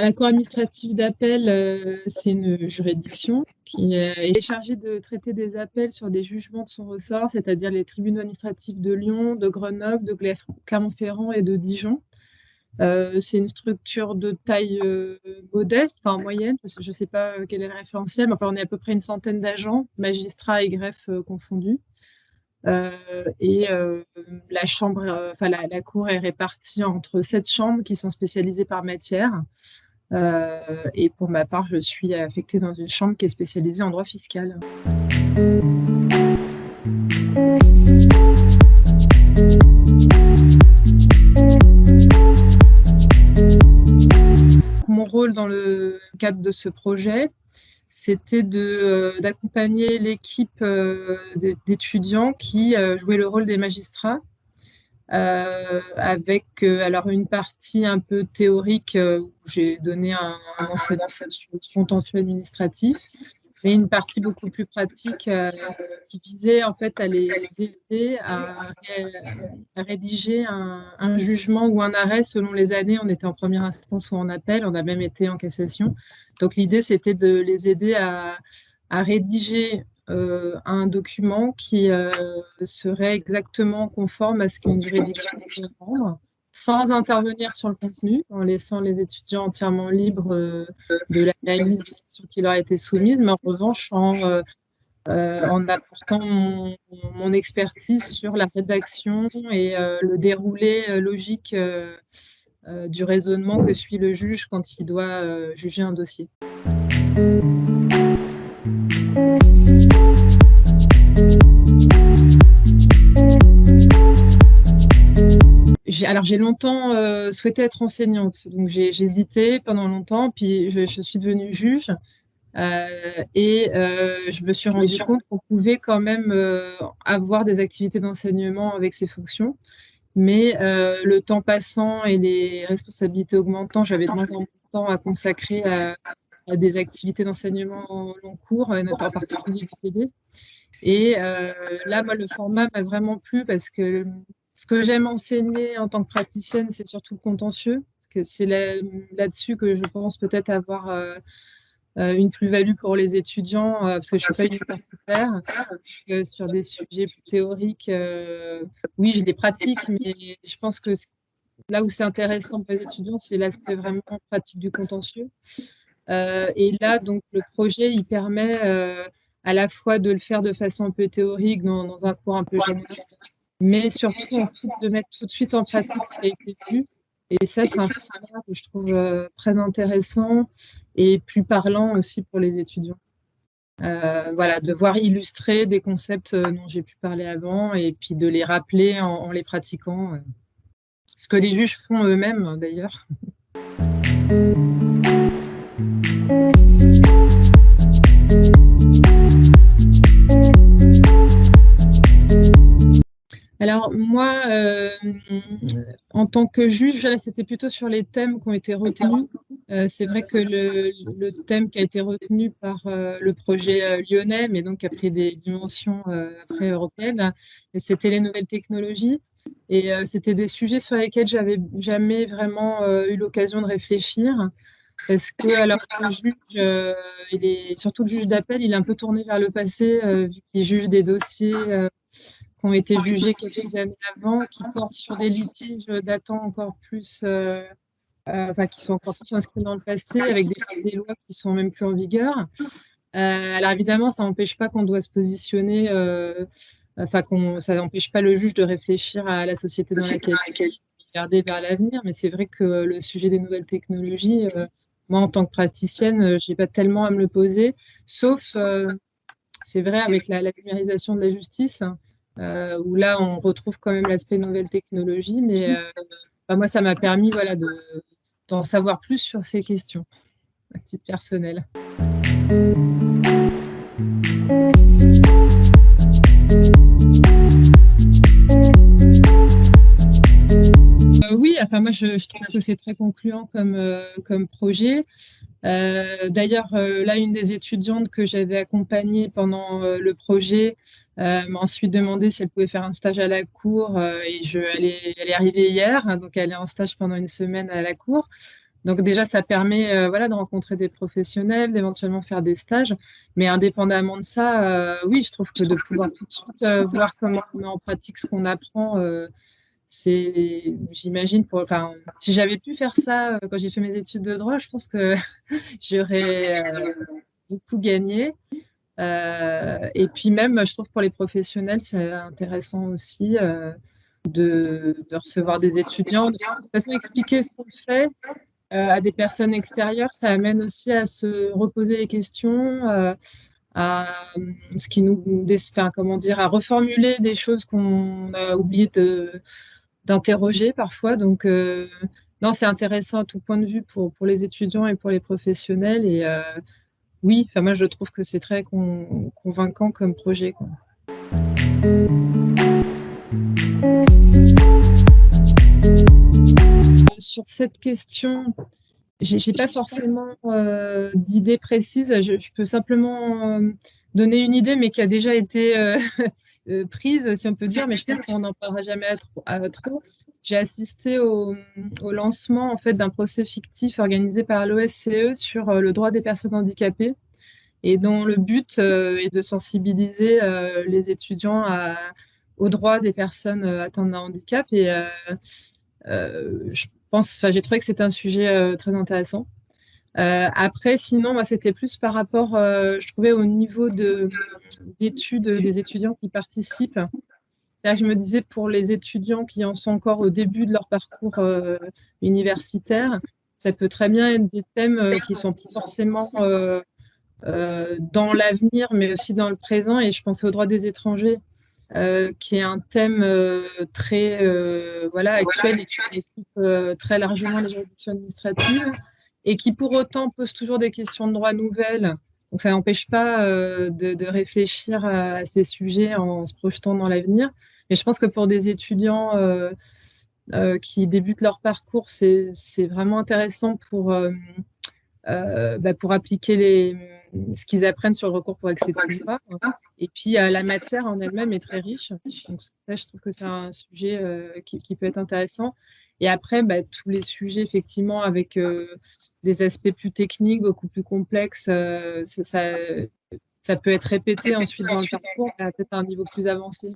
la Cour administrative d'appel, euh, c'est une juridiction qui est chargée de traiter des appels sur des jugements de son ressort, c'est-à-dire les tribunaux administratifs de Lyon, de Grenoble, de Clermont-Ferrand et de Dijon. Euh, c'est une structure de taille euh, modeste, enfin moyenne, je ne sais pas quel est le référentiel, mais enfin, on est à peu près une centaine d'agents, magistrats et greffes confondus. et la chambre, la, la, cour est répartie entre sept chambres qui sont spécialisées par matière. Euh, et pour ma part, je suis affectée dans une chambre qui est spécialisée en droit fiscal. Mon rôle dans le cadre de ce projet, c'était euh, d'accompagner l'équipe euh, d'étudiants qui jouaient le rôle des magistrats euh, avec euh, alors une partie un peu théorique euh, où j'ai donné un, enseignement sur le contentieux administratif, mais une partie beaucoup plus pratique qui visait en fait à les, aider à, rédiger un, jugement ou un arrêt selon les années. On était en première instance ou en appel, on a même été en cassation. Donc l'idée c'était de les aider à rédiger euh, un document qui euh, serait exactement conforme à ce qu'une juridiction peut rendre, sans intervenir sur le contenu, en laissant les étudiants entièrement libres euh, de l'analyse des questions qui leur étaient soumises, mais en revanche en apportant mon, expertise sur la rédaction et le déroulé logique du raisonnement que suit le juge quand il doit juger un dossier. Alors j'ai longtemps euh, souhaité être enseignante, donc j'ai hésité pendant longtemps, puis je, suis devenue juge. Euh, et euh, je me suis rendu compte qu'on pouvait quand même avoir des activités d'enseignement avec ces fonctions, mais le temps passant et les responsabilités augmentant, j'avais de moins en moins de temps à consacrer à, des activités d'enseignement long cours, notamment en particulier du TD. Et là, moi, le format m'a vraiment plu parce que ce que j'aime enseigner en tant que praticienne, c'est surtout le contentieux, parce que c'est là-dessus que je pense peut-être avoir euh, euh, une plus-value pour les étudiants, euh, parce que je ne suis pas universitaire, sur des sujets plus théoriques, oui, j'ai des pratiques, mais je pense que là où c'est intéressant pour les étudiants, c'est l'aspect vraiment pratique du contentieux. et là, donc, le projet, il permet à la fois de le faire de façon un peu théorique, dans, dans un cours un peu général, mais surtout ensuite de mettre tout de suite en pratique ce qui a été vu. Et ça, c'est un format que je trouve euh, très intéressant et plus parlant aussi pour les étudiants. Euh, voilà, de voir illustrer des concepts euh, dont j'ai pu parler avant et puis de les rappeler en, les pratiquant. ce que les juges font eux-mêmes d'ailleurs. Moi, euh, en tant que juge, c'était plutôt sur les thèmes qui ont été retenus. Euh, c'est vrai que le, thème qui a été retenu par euh, le projet lyonnais, mais donc qui a pris des dimensions après européennes, c'était les nouvelles technologies. Et c'était des sujets sur lesquels j'avais jamais vraiment eu l'occasion de réfléchir. Parce que alors le juge, est, surtout le juge d'appel, il est un peu tourné vers le passé, vu qu'il juge des dossiers ont été jugés quelques années avant, qui portent sur des litiges datant encore plus, euh, euh, enfin, qui sont encore plus inscrits dans le passé, avec des, lois qui sont même plus en vigueur. Euh, alors évidemment, ça n'empêche pas qu'on doit se positionner, enfin, qu'on, ça n'empêche pas le juge de réfléchir à la société dans laquelle il regarder vers l'avenir, mais c'est vrai que le sujet des nouvelles technologies, moi, en tant que praticienne, je n'ai pas tellement à me le poser, sauf, c'est vrai, avec la, la, numérisation de la justice, où là, on retrouve quand même l'aspect nouvelle technologie. Mais euh, bah, moi, ça m'a permis voilà, d'en savoir plus sur ces questions, à titre personnel. Euh, oui, enfin moi je, trouve que c'est très concluant comme, comme projet. Euh, d'ailleurs, euh, là, une des étudiantes que j'avais accompagnée pendant euh, le projet m'a ensuite demandé si elle pouvait faire un stage à la cour et je, elle, est, elle est arrivée hier, hein, donc elle est en stage pendant une semaine à la cour. Donc déjà, ça permet voilà, de rencontrer des professionnels, d'éventuellement faire des stages. Mais indépendamment de ça, oui, je trouve que de pouvoir tout de suite voir comment on met en pratique ce qu'on apprend, c'est, j'imagine, pour, si j'avais pu faire ça quand j'ai fait mes études de droit, je pense que j'aurais beaucoup gagné. Euh, et puis même, je trouve pour les professionnels, c'est intéressant aussi euh, de, recevoir des étudiants, de toute façon expliquer ce qu'on fait euh, à des personnes extérieures, ça amène aussi à se reposer les questions, à ce qui nous, enfin, comment dire, à reformuler des choses qu'on a oublié d'interroger parfois. Donc non, c'est intéressant à tout point de vue pour, pour les étudiants et pour les professionnels et oui, enfin moi je trouve que c'est très convaincant comme projet. Sur cette question, j'ai pas forcément euh, d'idée précise. Je, peux simplement euh, donner une idée, mais qui a déjà été euh, prise, si on peut dire, mais je pense qu'on n'en parlera jamais à trop. J'ai assisté au, lancement en fait d'un procès fictif organisé par l'OSCE sur le droit des personnes handicapées et dont le but est de sensibiliser les étudiants aux au droit des personnes atteintes d'un handicap. Et pense, j'ai trouvé que c'était un sujet très intéressant. après, sinon, c'était plus par rapport, je trouvais, au niveau d'études des étudiants qui participent je me disais pour les étudiants qui en sont encore au début de leur parcours euh, universitaire, ça peut très bien être des thèmes euh, qui sont forcément euh, dans l'avenir, mais aussi dans le présent. Et je pensais au droit des étrangers, qui est un thème très voilà, actuel et qui occupe très largement les juridictions administratives, et qui pour autant pose toujours des questions de droit nouvelles. Donc ça n'empêche pas de, de, réfléchir à ces sujets en se projetant dans l'avenir. Mais je pense que pour des étudiants euh, euh, qui débutent leur parcours, c'est vraiment intéressant pour, euh, euh, bah, pour appliquer les, ce qu'ils apprennent sur le recours pour accéder à Et puis, euh, la matière en elle-même est très riche. Donc, ça, je trouve que c'est un sujet euh, qui, peut être intéressant. Et après, bah, tous les sujets, effectivement, avec des aspects plus techniques, beaucoup plus complexes, ça, ça, peut être répété ensuite dans le parcours, peut-être à un niveau plus avancé.